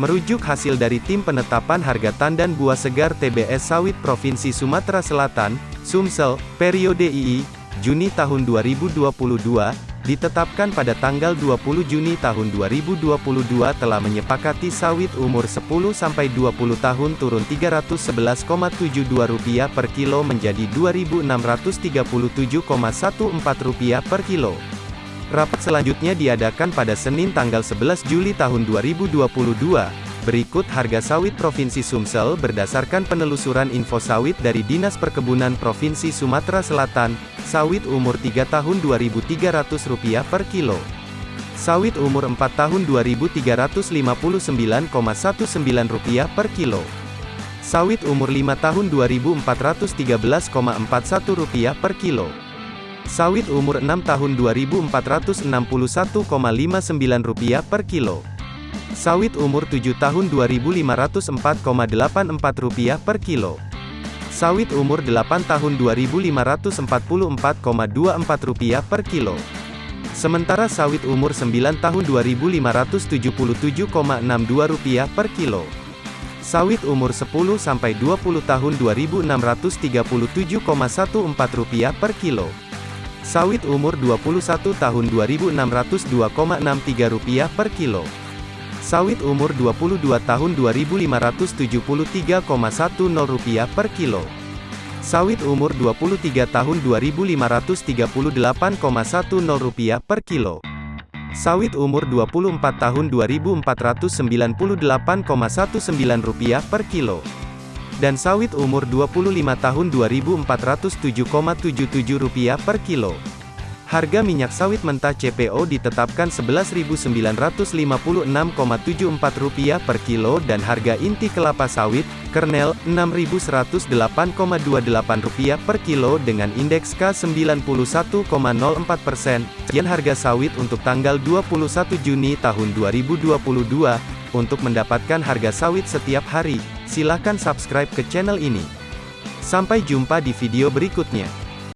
Merujuk hasil dari Tim Penetapan Harga Tandan Buah Segar TBS Sawit Provinsi Sumatera Selatan, Sumsel, periode II, Juni tahun 2022, ditetapkan pada tanggal 20 Juni tahun 2022 telah menyepakati sawit umur 10-20 tahun turun Rp311,72 per kilo menjadi Rp2.637,14 per kilo. Rapat selanjutnya diadakan pada Senin tanggal 11 Juli tahun 2022. Berikut harga sawit Provinsi Sumsel berdasarkan penelusuran info sawit dari Dinas Perkebunan Provinsi Sumatera Selatan, sawit umur 3 tahun Rp2.300 per kilo. Sawit umur 4 tahun Rp2.359,19 per kilo. Sawit umur 5 tahun Rp2.413,41 per kilo. Sawit umur 6 tahun Rp2.461,59 per kilo. Sawit umur 7 tahun Rp2.504,84 per kilo. Sawit umur 8 tahun Rp2.544,24 per kilo. Sementara sawit umur 9 tahun Rp2.577,62 per kilo. Sawit umur 10 sampai 20 tahun Rp2.637,14 per kilo. Sawit umur 21 tahun Rp2.602,63 per kilo. Sawit umur 22 tahun Rp2.573,10 per kilo. Sawit umur 23 tahun Rp2.538,10 per kilo. Sawit umur 24 tahun Rp2.498,19 per kilo dan sawit umur 25 tahun Rp2.407,77 per kilo. Harga minyak sawit mentah CPO ditetapkan Rp11.956,74 per kilo dan harga inti kelapa sawit, kernel, Rp6.108,28 per kilo dengan indeks K91,04 persen. Sekian harga sawit untuk tanggal 21 Juni tahun 2022. Untuk mendapatkan harga sawit setiap hari, silakan subscribe ke channel ini. Sampai jumpa di video berikutnya.